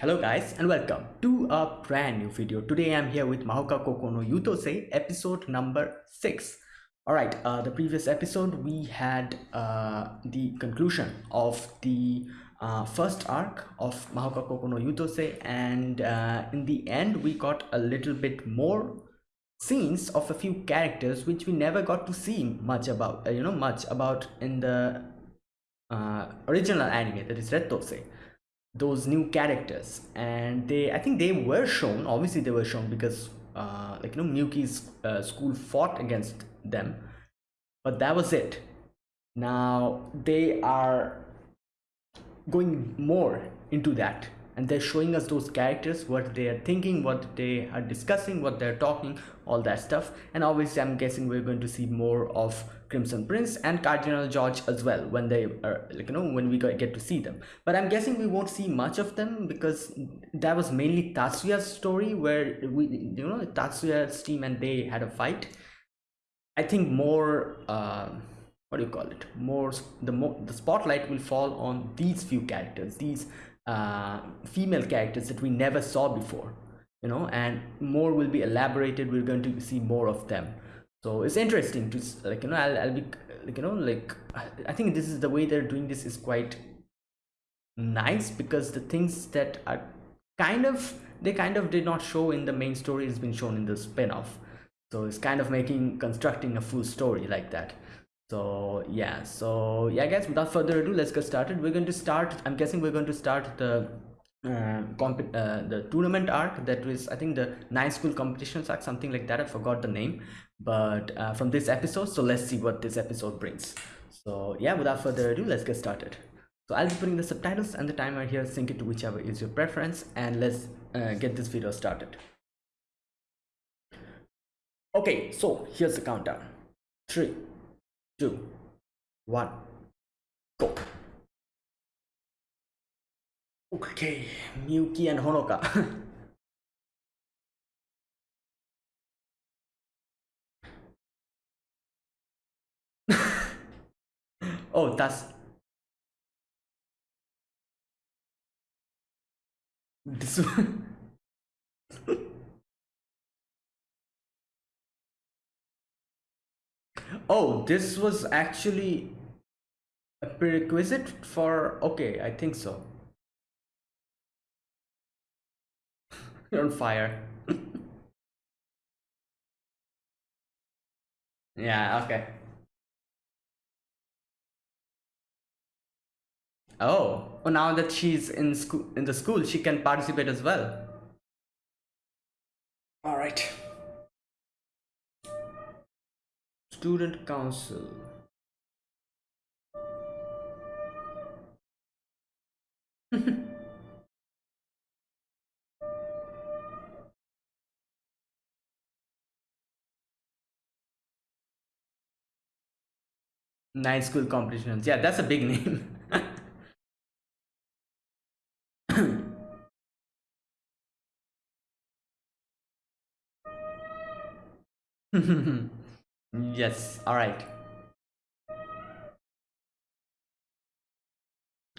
Hello guys and welcome to a brand new video. Today I'm here with Mahouka Koukou no Yuutousei episode number 6. Alright, uh, the previous episode we had uh, the conclusion of the uh, first arc of Mahouka Koukou no Yuutousei and uh, in the end we got a little bit more scenes of a few characters which we never got to see much about, uh, you know, much about in the uh, original anime that is Rettousei those new characters. And they i think they were shown obviously they were shown because uh, like you know Miyuki's uh, school fought against them. But that was it. Now they are going more into that. And they're showing us those characters what they are thinking what they are discussing what they're talking all that stuff. And obviously i'm guessing we're going to see more of crimson prince and cardinal george as well when they are like you know when we get to see them. But i'm guessing we won't see much of them because that was mainly tatsuya's story where we you know tatsuya's team and they had a fight. I think more uh, what do you call it? More the more the spotlight will fall on these few characters these uh, female characters that we never saw before you know and more will be elaborated. We're going to see more of them so it's interesting to like you know I'll, I'll be like you know like i think this is the way they're doing this is quite nice because the things that are kind of they kind of did not show in the main story has been shown in the spin-off. So it's kind of making constructing a full story like that. So yeah. So yeah guys without further ado let's get started. We're going to start i'm guessing we're going to start the uh, comp uh, the tournament arc that was i think the nine school competitions arc something like that. I forgot the name but uh, from this episode so let's see what this episode brings. So yeah without further ado let's get started. So i'll be putting the subtitles and the timer here sync it to whichever is your preference and let's uh, get this video started. Okay so here's the countdown. Three two one go. Okay miyuki and honoka oh that's this oh this was actually a prerequisite for okay i think so. You're on fire. Yeah okay oh. Well, now that she's in school in the school she can participate as well. All right. Student council. Nine school competitions. Yeah that's a big name yes all right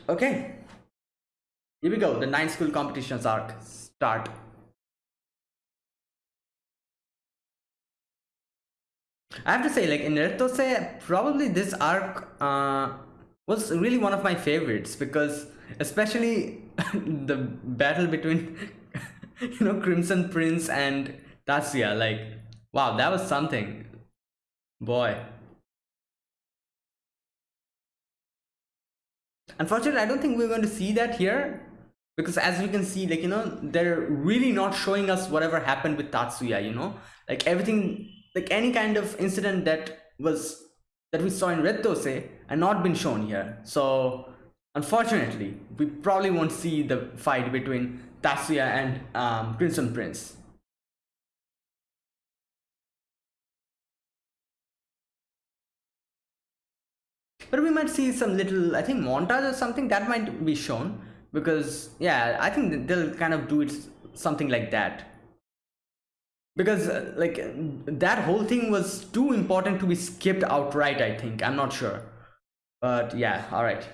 okay here we go the nine school competitions arc start I have to say, like in Rettousei, probably this arc uh, was really one of my favorites because, especially the battle between, you know, Crimson Prince and Tatsuya. Like, wow, that was something. Boy. Unfortunately, I don't think we're going to see that here because as you can see, like, you know, they're really not showing us whatever happened with Tatsuya, you know, like everything like any kind of incident that was that we saw in Rettousei and not been shown here. So unfortunately, we probably won't see the fight between Tatsuya and um, Crimson Prince. But we might see some little, I think montage or something. That might be shown because yeah, I think they'll kind of do it something like that. Because uh, like that whole thing was too important to be skipped outright i think. I'm not sure. But yeah all right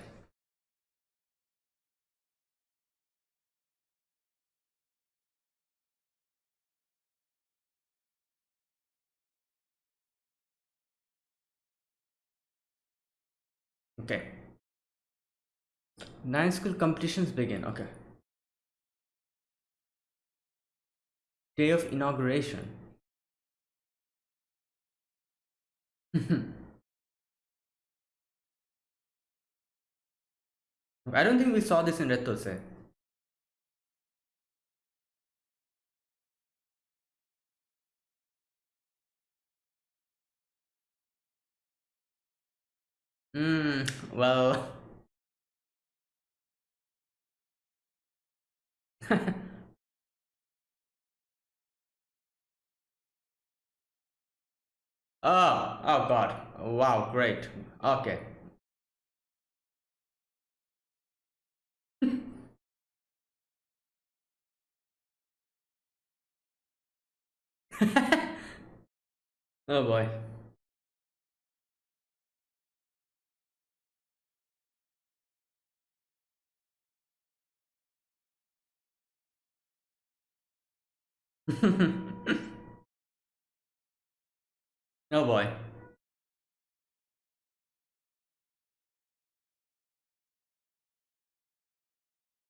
Okay. Nine school competitions begin. Okay. Day of inauguration. I don't think we saw this in Rettousei. Hmm, well. oh, oh god. Wow, great. Okay. oh boy. oh boy.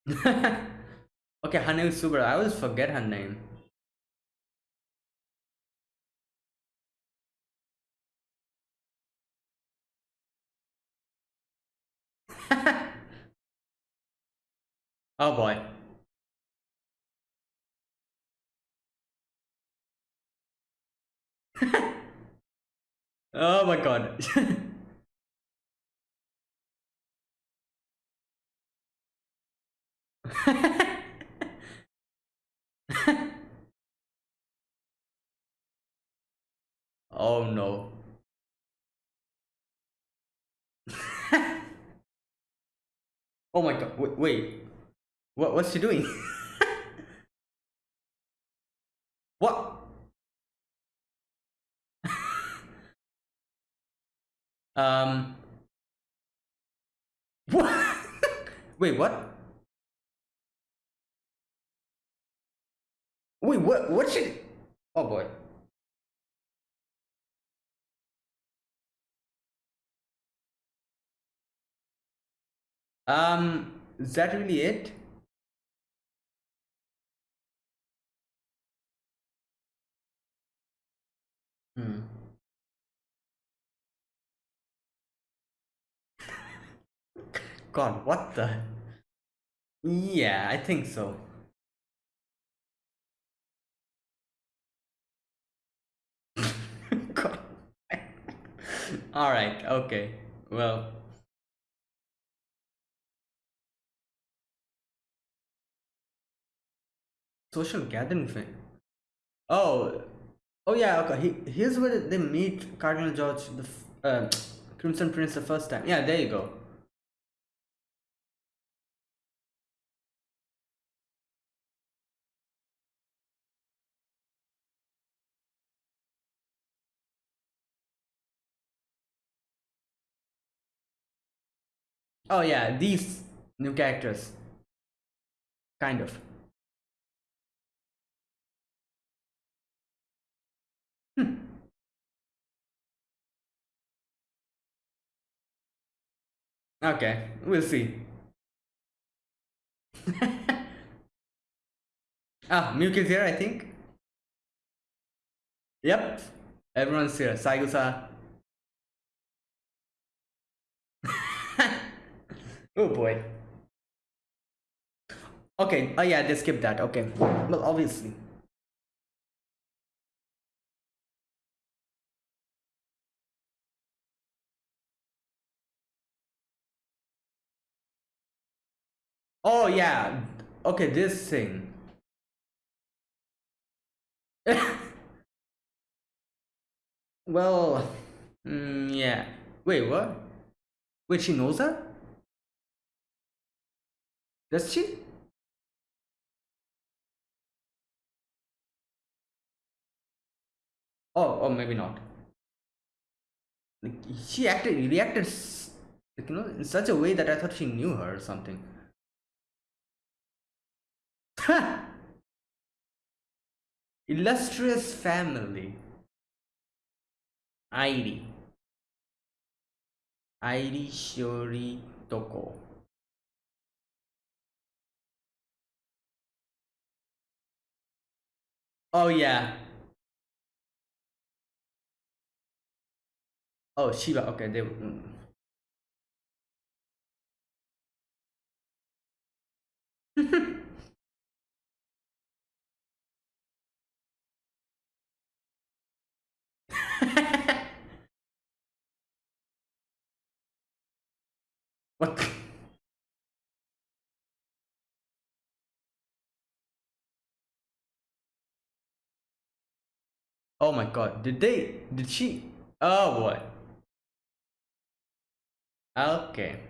okay, her name is Subaru. I always forget her name. oh boy. Oh my god. oh no. oh my god. Wait, wait. What what's she doing? what? Um What? wait, what? Wait, what? What should? Oh boy. Um, is that really it? Hmm. God, what the? Yeah, I think so. All right, okay. Well. Social gathering thing. Oh, oh yeah, okay. He, here's where they meet Cardinal George, the uh, Crimson Prince the first time. Yeah, there you go. Oh yeah, these new characters. Kind of. Hmm. Okay, we'll see. ah, Milk is here, I think. Yep, everyone's here. Saigusa. Oh boy. Okay, oh yeah, they skipped that. Okay, well, obviously. Oh yeah. Okay, this thing. well, mm, yeah. Wait, what? Wait, she knows that? Does she? Oh, or maybe not. Like, she acted, reacted, like, you know, in such a way that I thought she knew her or something. Illustrious family. ID. Airi Shiori Toko. Oh yeah. Oh Shiba. Okay, they. Mm. what? Oh my god, did they? Did she? Oh boy. Okay.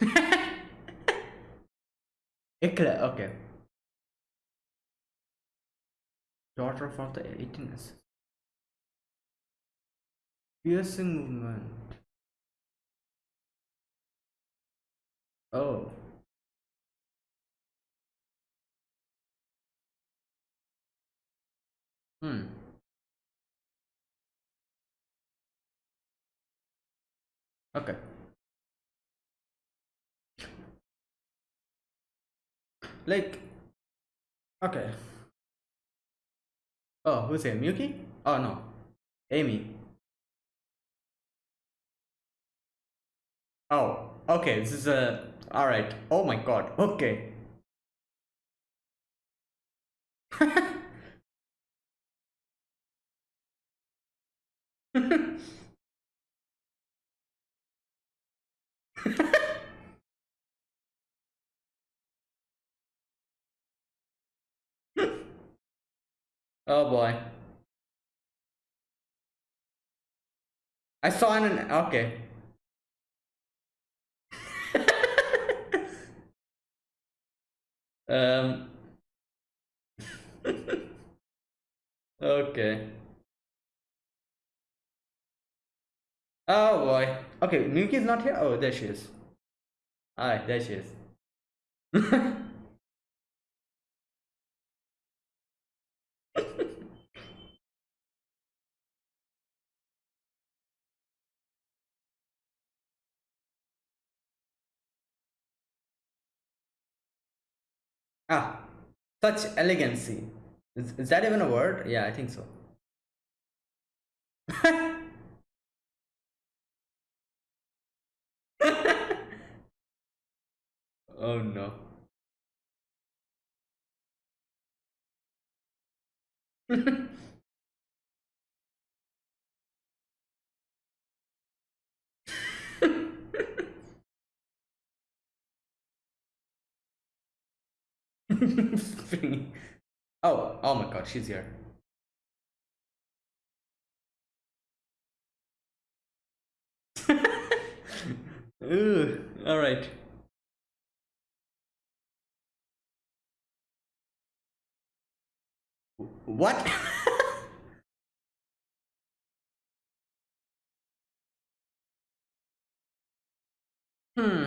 Ikra, okay. Daughter of the 18th. Piercing movement. Oh. Hmm. Okay. Like, okay. Oh, who's here? Miyuki? Oh no, Amy. Oh, okay. This is a. All right. Oh my god. Okay. oh boy. I saw an okay. um okay. Oh boy. Okay, Miyuki is not here. Oh, there she is. Alright, there she is. ah, such elegancy. Is, is that even a word? Yeah, I think so. oh no. oh, oh my god, she's here. All right. What? hmm.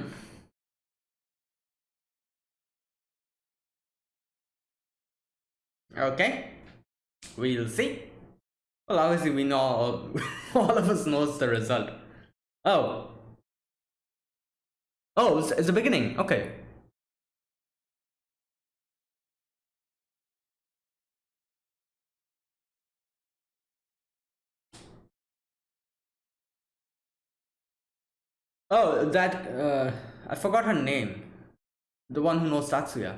Okay. We'll see. Well, obviously we know all, of us knows the result. Oh. Oh, it's, it's the beginning. Okay. Oh, that, uh, I forgot her name. The one who knows Tatsuya.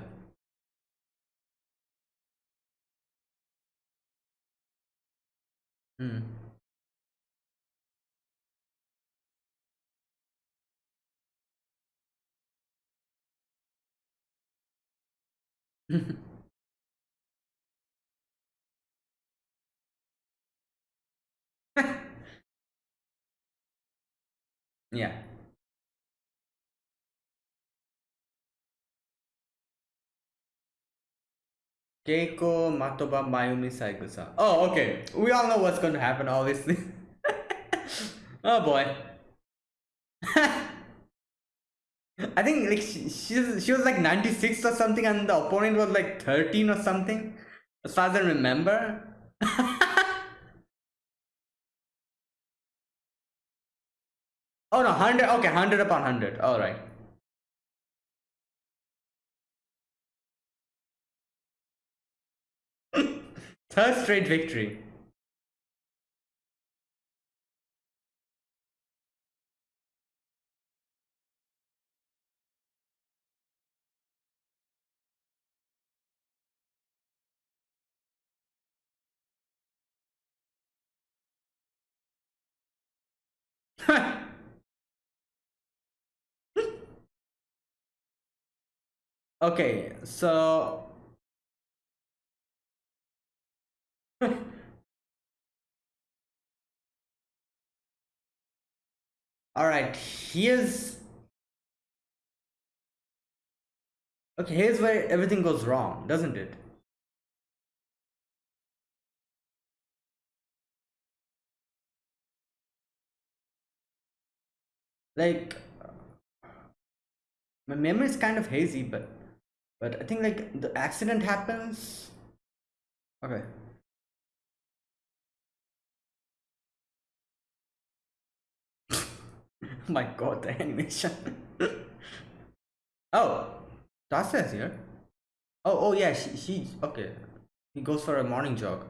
Hmm. yeah. Keiko Matoba Mayumi Saigusa. Oh, okay. We all know what's going to happen, obviously. oh boy. I think like she, she, she was like 96 or something and the opponent was like 13 or something. As far as I remember. oh no, 100. Okay, 100 upon 100. Alright. Third straight victory. okay, so all right, here's okay, here's where everything goes wrong, doesn't it? Like my memory is kind of hazy, but but I think like the accident happens. Okay. my god, the animation. oh, Tasha here. Oh, oh yeah, she, she, okay. He goes for a morning jog.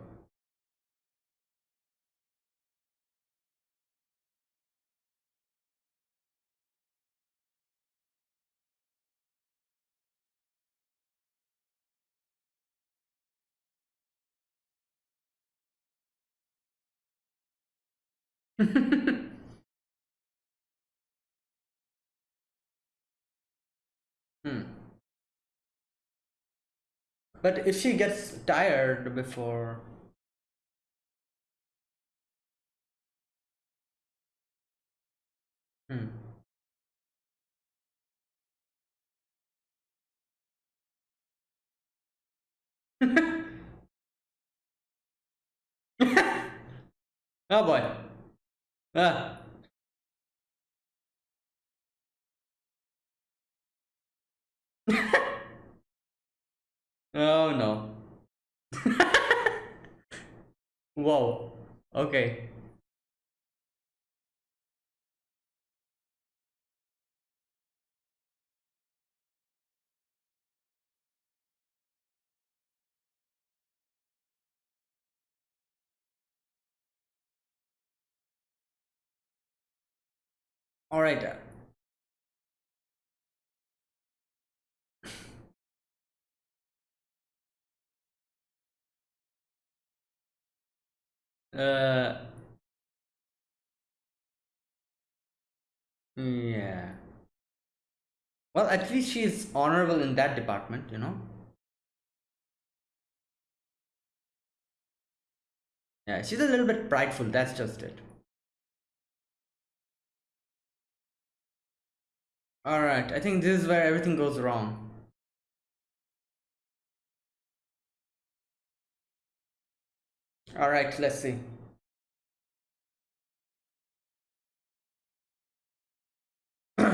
But if she gets tired before hmm. oh boy. Ah. oh no. Whoa. Okay. All right. Uh. Yeah. Well, at least she's honorable in that department, you know. Yeah, she's a little bit prideful. That's just it. All right. I think this is where everything goes wrong. All right. Let's see.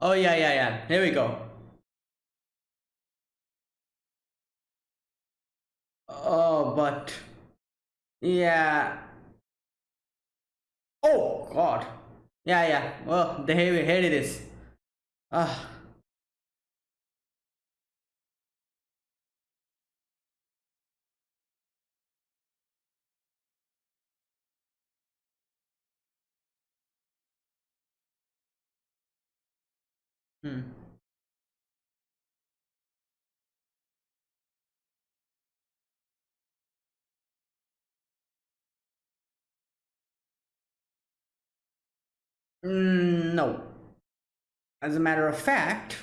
Oh yeah, yeah, yeah. Here we go. Oh, but yeah. Oh God. Yeah, yeah. Well, the here, here it is. Ah. Hmm. Mm, no. As a matter of fact,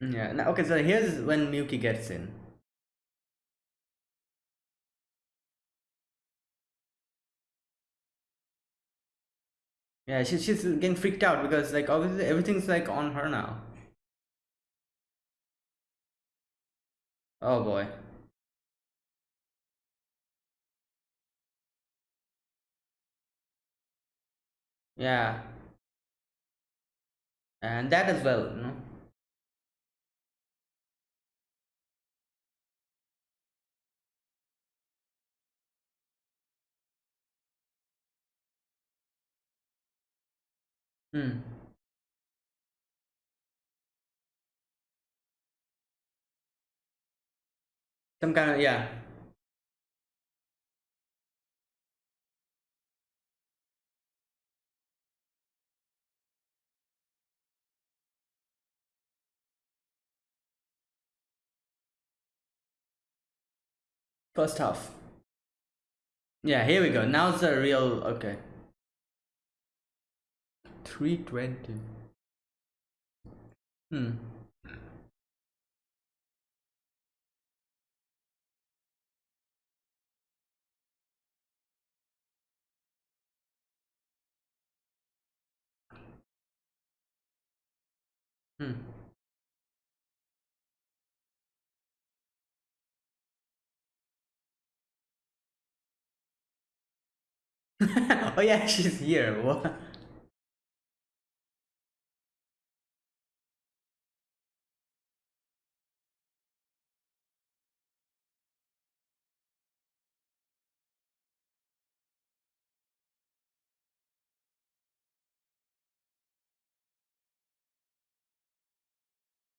yeah. Okay, so here's when Miyuki gets in. Yeah, she, she's getting freaked out because like obviously everything's like on her now. Oh boy. Yeah. And that as well you know hmm. Some kind of yeah. First half. Yeah here we go. Now's the real okay. 320 hmm. Hmm oh yeah she's here. What?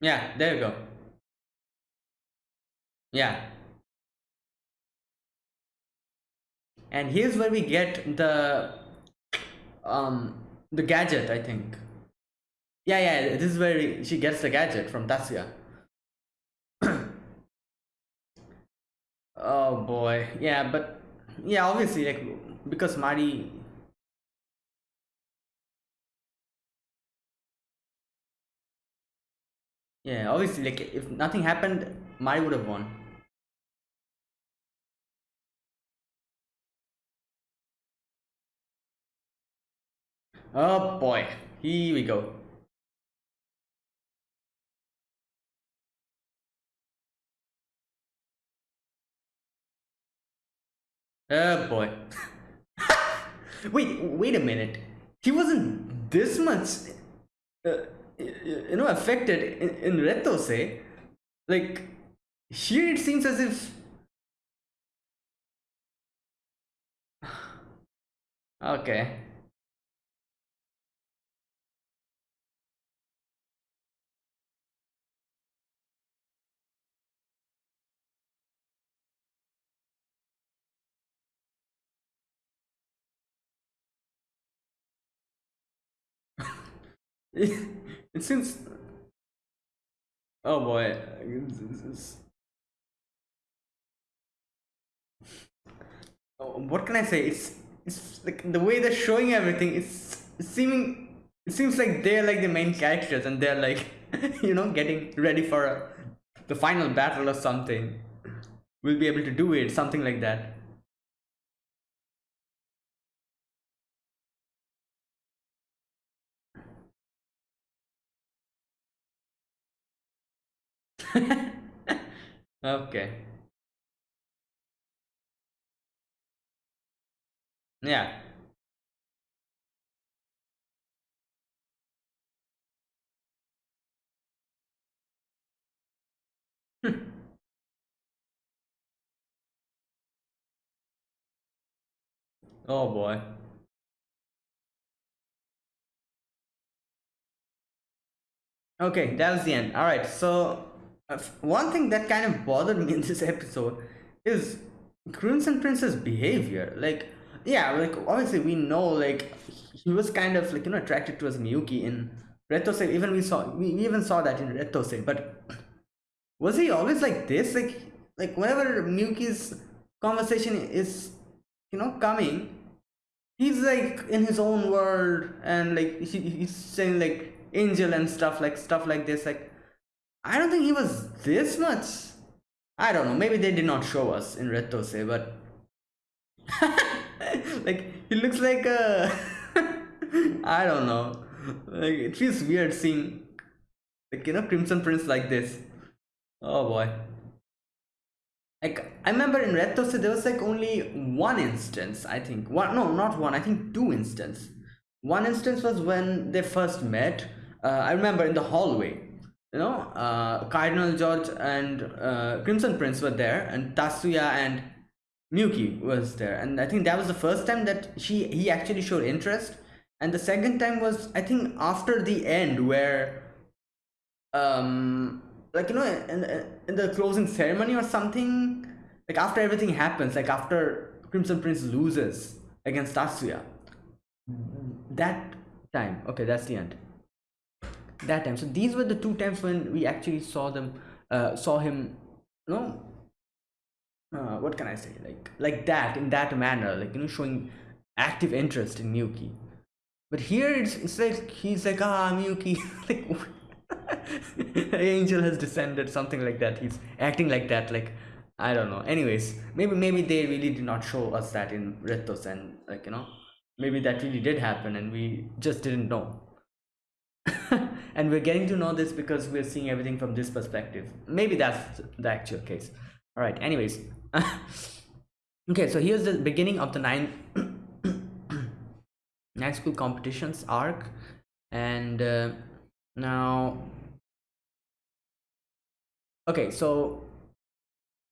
Yeah there you go. Yeah and here's where we get the um the gadget i think. Yeah yeah this is where she gets the gadget from Tatsuya oh boy. Yeah but yeah obviously like because Mari yeah obviously like if nothing happened Mari would have won oh boy. Here we go. Oh boy. Wait wait a minute. He wasn't this much uh, you know affected in, in Rettousei like here it seems as if okay it seems oh boy oh, what can i say? It's it's like the way they're showing everything it's, it's seeming it seems like they're like the main characters and they're like you know getting ready for a, the final battle or something. We'll be able to do it something like that okay yeah oh boy. Okay that was the end. All right so Uh, one thing that kind of bothered me in this episode is crimson prince's behavior like yeah like obviously we know like he was kind of like you know attracted towards miyuki in Rettousei. even we saw we even saw that in Rettousei. but was he always like this like like whenever miyuki's conversation is you know coming he's like in his own world and like he, he's saying like angel and stuff like stuff like this like i don't think he was this much. I don't know. Maybe they did not show us in Rettousei, but like he looks like a i don't know. Like it feels weird seeing like you know crimson prince like this. Oh boy. Like I remember in Rettousei there was like only one instance I think. One no not one. I think two instance one instance was when they first met. Uh, i remember in the hallway you know uh, cardinal george and uh, crimson prince were there and tatsuya and miyuki was there. And i think that was the first time that she he actually showed interest. And the second time was i think after the end where um like you know in, in the closing ceremony or something like after everything happens like after crimson prince loses against tatsuya. That time. Okay that's the end that time. So these were the two times when we actually saw them uh, saw him you know uh, what can i say? Like like that in that manner like you know showing active interest in miyuki. But here it's, it's like he's like ah miyuki like angel has descended something like that. He's acting like that like i don't know. Anyways maybe maybe they really did not show us that in Rettousei and like you know maybe that really did happen and we just didn't know and we're getting to know this because we're seeing everything from this perspective. Maybe that's the actual case. All right anyways. Okay so here's the beginning of the nine nine school competitions arc. And uh, now okay so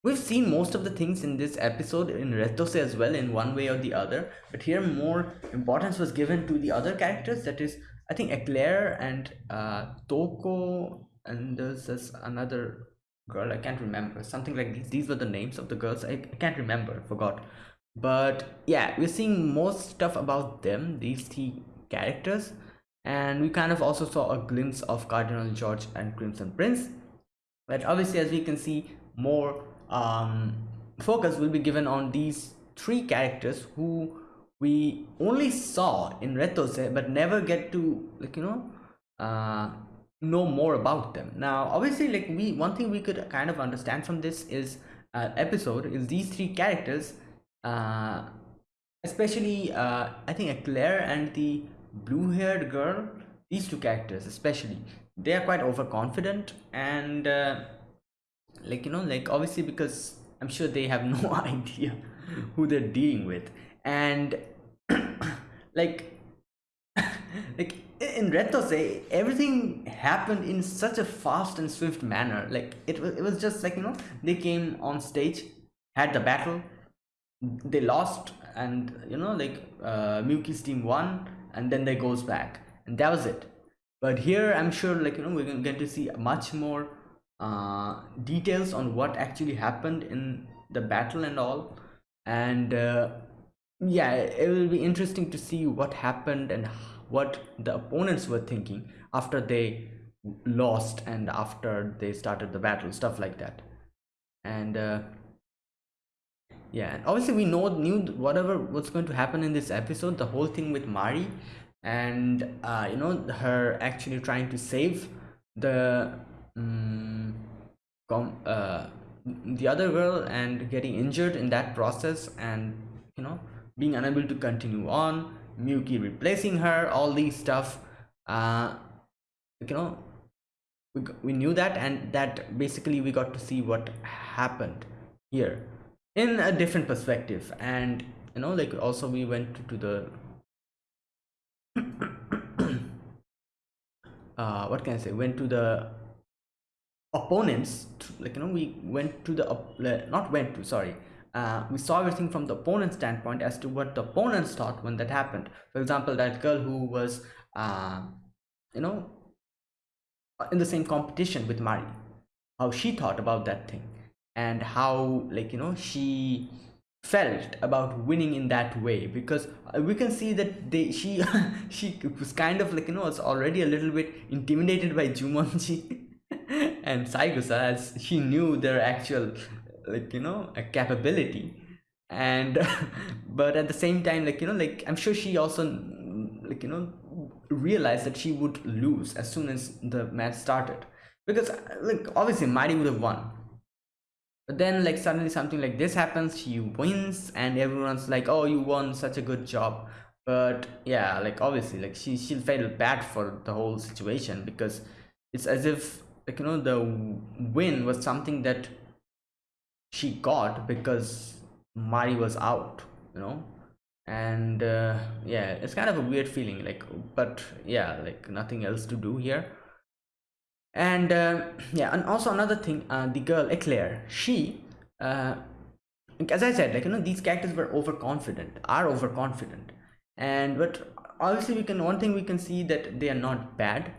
we've seen most of the things in this episode in Rettousei as well in one way or the other. But here more importance was given to the other characters that is I think Eclair and uh, Toko and there's this another girl I can't remember something like these these were the names of the girls I, can't remember forgot. But yeah we're seeing most stuff about them these three characters and we kind of also saw a glimpse of Cardinal George and Crimson Prince but obviously as we can see more um, focus will be given on these three characters who we only saw in Rettousei but never get to like you know uh, know more about them. Now obviously like we one thing we could kind of understand from this is uh, episode is these three characters uh, especially uh, I think Eclair and the blue haired girl these two characters especially they are quite overconfident and uh, like you know like obviously because i'm sure they have no idea who they're dealing with. And like like in Rettousei, everything happened in such a fast and swift manner. Like it was, it was just like you know they came on stage had the battle they lost and you know like uh, team won and then they goes back. And that was it. But here i'm sure like you know we're gonna get to see much more uh, details on what actually happened in the battle and all. And uh, yeah it will be interesting to see what happened and what the opponents were thinking after they lost and after they started the battle stuff like that. And uh, yeah and obviously we know knew whatever was going to happen in this episode the whole thing with mari and uh, you know her actually trying to save the um, uh, the other girl and getting injured in that process and you know being unable to continue on Miyuki replacing her all these stuff. Uh you know we, we knew that and that basically we got to see what happened here in a different perspective. And you know like also we went to the uh what can i say? Went to the opponents like you know we went to the not went to sorry uh, we saw everything from the opponent's standpoint as to what the opponents thought when that happened. For example that girl who was uh, you know in the same competition with mari. How she thought about that thing and how like you know she felt about winning in that way because uh, we can see that they she she was kind of like you know was already a little bit intimidated by Jumonji and Saigusa as she knew their actual like you know a capability. And but at the same time like you know like I'm sure she also like you know realized that she would lose as soon as the match started. Because like obviously Mari would have won. But then like suddenly something like this happens she wins and everyone's like oh you won such a good job. But yeah like obviously like she she felt bad for the whole situation because it's as if like you know the win was something that she got because Mari was out you know? And uh, yeah it's kind of a weird feeling like but yeah like nothing else to do here. And uh, yeah and also another thing uh, the girl eclair she uh, as i said like you know these characters were overconfident are overconfident. And but obviously we can one thing we can see that they are not bad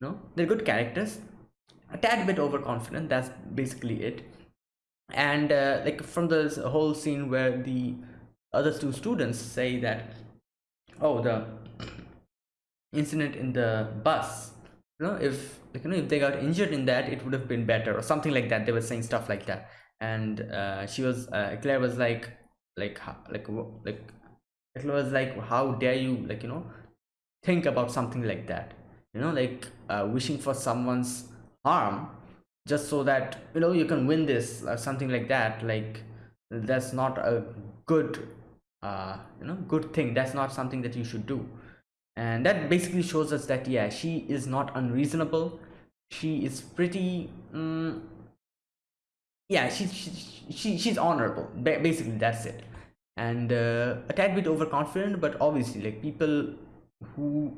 no they're good characters a tad bit overconfident that's basically it and uh, like from this whole scene where the other two students say that oh the incident in the bus you know if like, you know if they got injured in that it would have been better or something like that. They were saying stuff like that. And uh, she was uh, claire was like like like like claire was like how dare you like you know think about something like that? You know like uh, wishing for someone's harm just so that you know you can win this or something like that like that's not a good uh you know good thing. That's not something that you should do. And that basically shows us that yeah she is not unreasonable. She is pretty um, yeah she, she, she she's honorable basically that's it. And uh, a tad bit overconfident but obviously like people who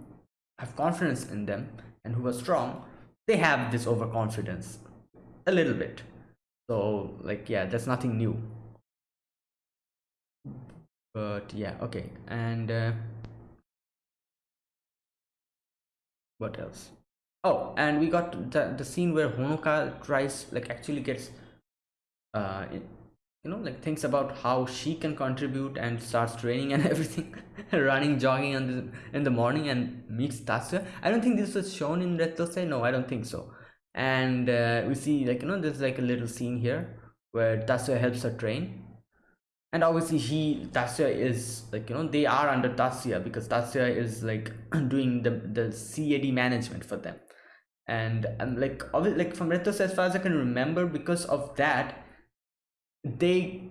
have confidence in them and who are strong they have this overconfidence a little bit. So like yeah that's nothing new. But yeah okay. And uh, what else? Oh and we got the, the scene where honoka tries like actually gets uh you know like thinks about how she can contribute and starts training and everything running jogging in the in the morning and meets Tatsuya. I don't think this was shown in Rettousei no I don't think so and uh, we see like you know there's like a little scene here where Tatsuya helps her train. And obviously he Tatsuya is like you know they are under Tatsuya because Tatsuya is like doing the the CAD management for them. And and like obviously like from Retos as far as I can remember because of that they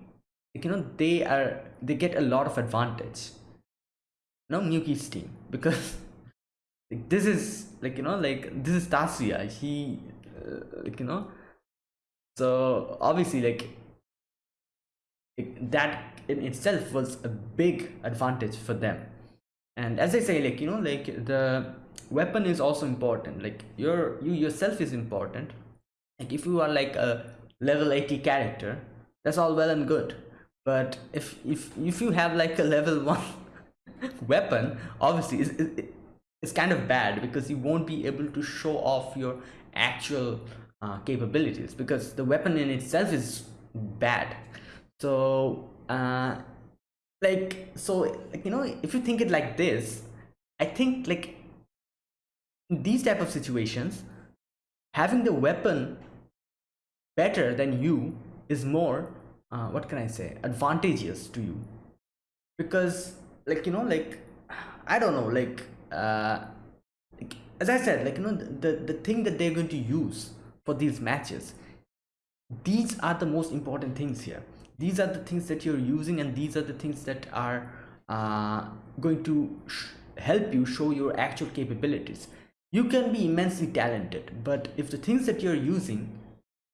you know they are they get a lot of advantage. No Miyuki's team because like, this is like you know like this is Tatsuya he like you know? So obviously like that in itself was a big advantage for them. And as i say like you know like the weapon is also important. Like your you yourself is important. Like if you are like a level 80 character that's all well and good. But if if if you have like a level 1 weapon obviously it's, it's kind of bad because you won't be able to show off your actual uh, capabilities because the weapon in itself is bad. So uh like so you know if you think it like this i think like these type of situations having the weapon better than you is more uh, what can i say advantageous to you. Because like you know like i don't know like uh as i said like you know the the thing that they're going to use for these matches these are the most important things here. These are the things that you're using and these are the things that are uh, going to help you show your actual capabilities. You can be immensely talented but if the things that you're using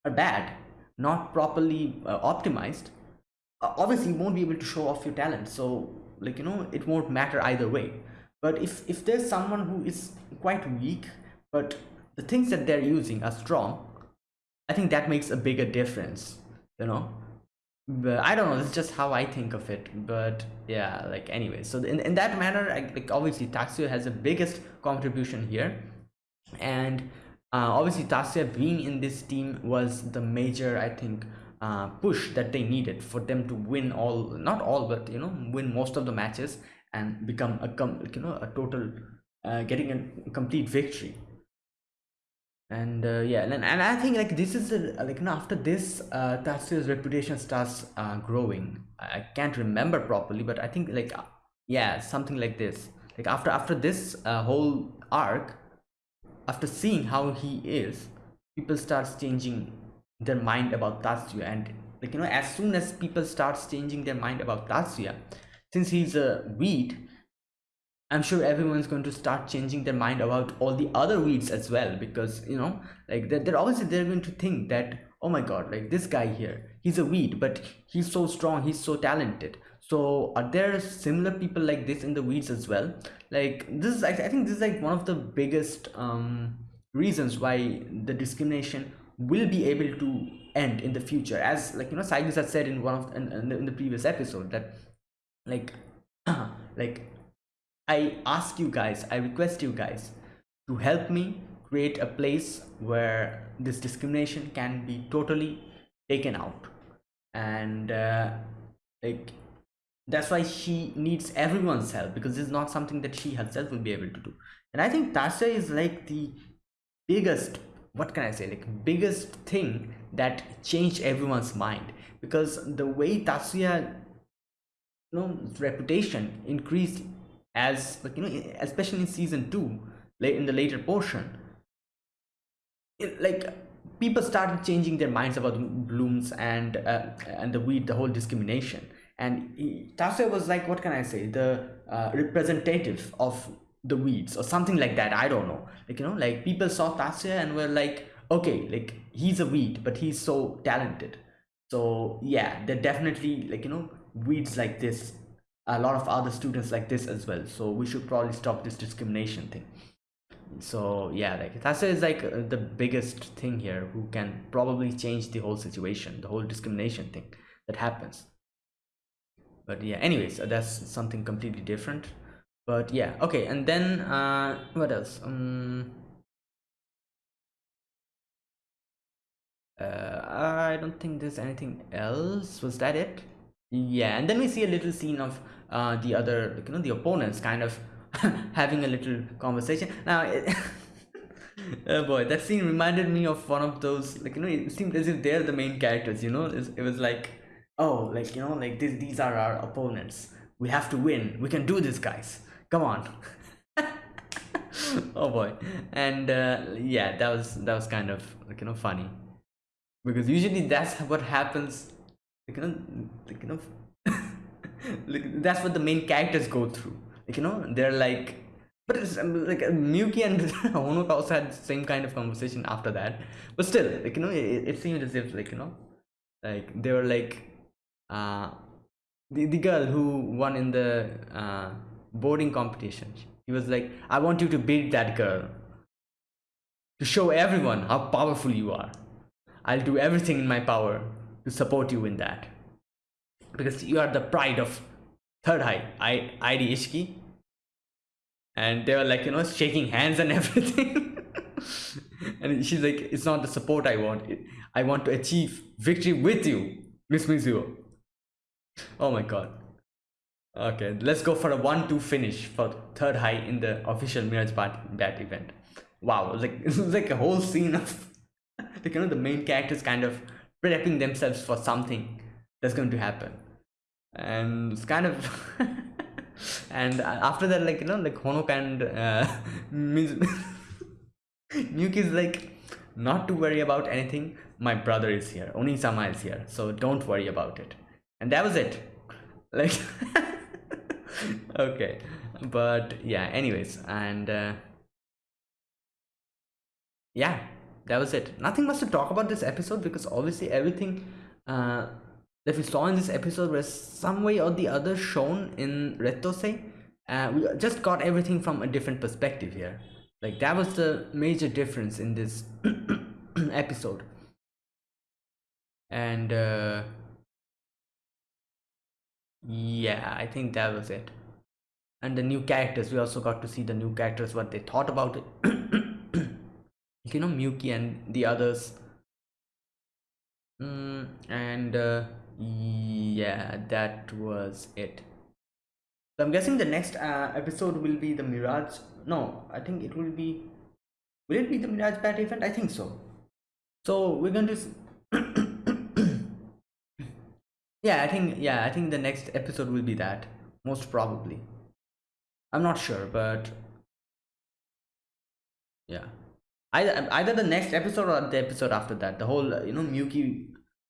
are bad not properly uh, optimized obviously you won't be able to show off your talent. So like you know it won't matter either way but if if there's someone who is quite weak but the things that they're using are strong i think that makes a bigger difference you know? But i don't know it's just how i think of it but yeah like anyway so in, in that manner I, like obviously Tatsuya has the biggest contribution here. And uh, obviously Tatsuya being in this team was the major i think uh, push that they needed for them to win all not all but you know win most of the matches and become a com you know a total uh, getting a complete victory. And uh, yeah and, and i think like this is a, like you know, after this uh Tatsuya's reputation starts uh, growing. I can't remember properly but i think like uh, yeah something like this. Like after after this uh, whole arc after seeing how he is people starts changing their mind about Tatsuya and like you know as soon as people starts changing their mind about Tatsuya since he's a weed i'm sure everyone's going to start changing their mind about all the other weeds as well because you know like they're, they're obviously they're going to think that oh my god like this guy here he's a weed but he's so strong he's so talented. So are there similar people like this in the weeds as well? Like this is i, think this is like one of the biggest um reasons why the discrimination will be able to end in the future. As like you know Cyrus had said in one of in, in, the, in the previous episode that like like i ask you guys i request you guys to help me create a place where this discrimination can be totally taken out. And uh, like that's why she needs everyone's help because it's not something that she herself will be able to do. And i think Tatsuya is like the biggest what can i say like biggest thing that changed everyone's mind. Because the way Tatsuya you know reputation increased as like you know especially in season 2 late in the later portion. It, like people started changing their minds about blooms and uh, and the weed the whole discrimination. And Tatsuya was like what can i say? The uh, representative of the weeds or something like that i don't know. Like you know like people saw Tatsuya and were like okay like he's a weed but he's so talented. So yeah they're definitely like you know weeds like this a lot of other students like this as well. So we should probably stop this discrimination thing. So yeah like is like uh, the biggest thing here who can probably change the whole situation the whole discrimination thing that happens. But yeah anyways that's something completely different. But yeah okay and then uh what else? Um uh, i don't think there's anything else. Was that it yeah and then we see a little scene of uh the other like, you know the opponents kind of having a little conversation. Now it, oh boy that scene reminded me of one of those like you know it seemed as if they're the main characters you know? It was like oh like you know like this, these are our opponents. We have to win. We can do this guys. Come on. Oh boy. And uh, yeah that was that was kind of like you know funny. Because usually that's what happens like you know like you know like, that's what the main characters go through. Like you know they're like but it's um, like Miyuki and Honoka also had the same kind of conversation after that. But still like you know it, it seemed as if like you know like they were like uh the, the girl who won in the uh boarding competition he was like i want you to beat that girl. To show everyone how powerful you are. I'll do everything in my power support you in that. Because you are the pride of third high i id Isshiki and they were like you know shaking hands and everything. And she's like it's not the support i want. I want to achieve victory with you miss mizuho oh my god. Okay, let's go for a 1-2 finish for third high in the official Mirage Bat event. Wow, like it's like a whole scene of like you know the main characters kind of prepping themselves for something that's going to happen, and it's kind of and after that like you know like Honoka and uh, Miyuki is like not to worry about anything. My brother is here. only Onisama is here, so don't worry about it. And that was it. Like. okay but yeah anyways and uh, yeah that was it nothing much to talk about this episode because obviously everything uh, that we saw in this episode was some way or the other shown in Rettousei. Uh, we just got everything from a different perspective here. Like that was the major difference in this episode. And uh, yeah i think that was it and the new characters we also got to see the new characters what they thought about it you know Miyuki and the others. Mm, and uh, yeah that was it. So i'm guessing the next uh, episode will be the mirage no i think it will be will it be the mirage bat event? I think so. So we're going to yeah i think yeah i think the next episode will be that most probably. I'm not sure but yeah either either the next episode or the episode after that the whole you know Miyuki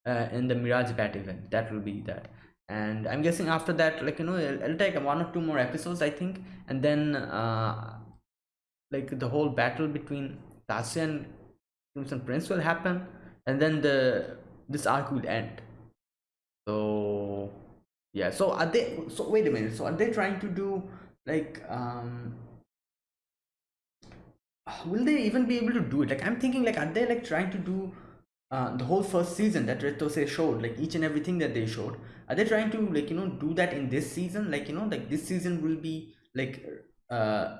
uh, in the mirage bat event that will be that. And i'm guessing after that like you know it'll, it'll take one or two more episodes i think. And then uh like the whole battle between Tatsuya and Crimson Prince will happen. And then the this arc will end. So yeah. So are they so wait a minute. So are they trying to do like um will they even be able to do it like i'm thinking like are they like trying to do uh, the whole first season that Rettousei showed, like each and everything that they showed, are they trying to like you know do that in this season? Like you know, like this season will be like uh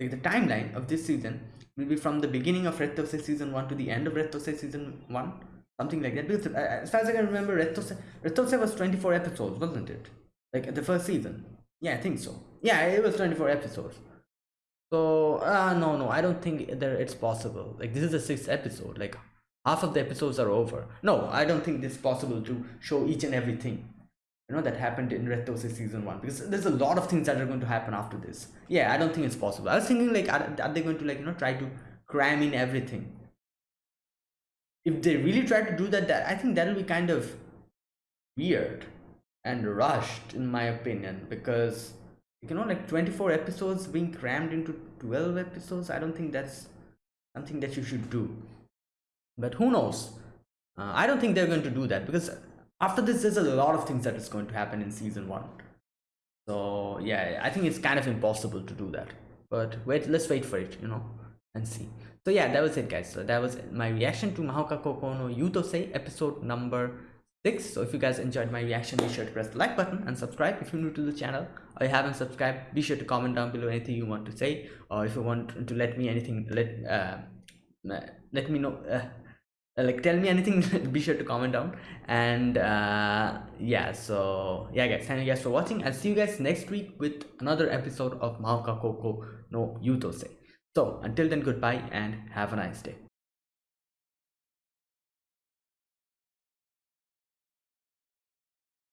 like the timeline of this season will be from the beginning of Rettousei season one to the end of Rettousei season one, something like that. Because uh, as far as I can remember, Rettousei Red Tose was twenty four episodes, wasn't it? Like the first season. Yeah, I think so. Yeah, it was twenty four episodes. So uh no no I don't think that it's possible. Like this is the sixth episode. Like half of the episodes are over. No, I don't think it's possible to show each and everything you know that happened in Rettousei season one because there's a lot of things that are going to happen after this. Yeah, I don't think it's possible. I was thinking like are, are they going to like you know try to cram in everything? If they really try to do that, that I think that'll be kind of weird and rushed in my opinion because you know like 24 episodes being crammed into 12 episodes i don't think that's something that you should do. But who knows? Uh, i don't think they're going to do that because after this there's a lot of things that is going to happen in season one. So yeah i think it's kind of impossible to do that. But wait let's wait for it you know and see. So yeah that was it guys. So that was my reaction to Mahouka Koukou no Yuutousei episode number six. So if you guys enjoyed my reaction be sure to press the like button and subscribe. If you're new to the channel or you haven't subscribed be sure to comment down below anything you want to say or if you want to let me anything let uh, let me know uh, like tell me anything be sure to comment down. And uh yeah so yeah guys thank you guys for watching. I'll see you guys next week with another episode of Mahouka Koukou no Yuutousei so until then goodbye and have a nice day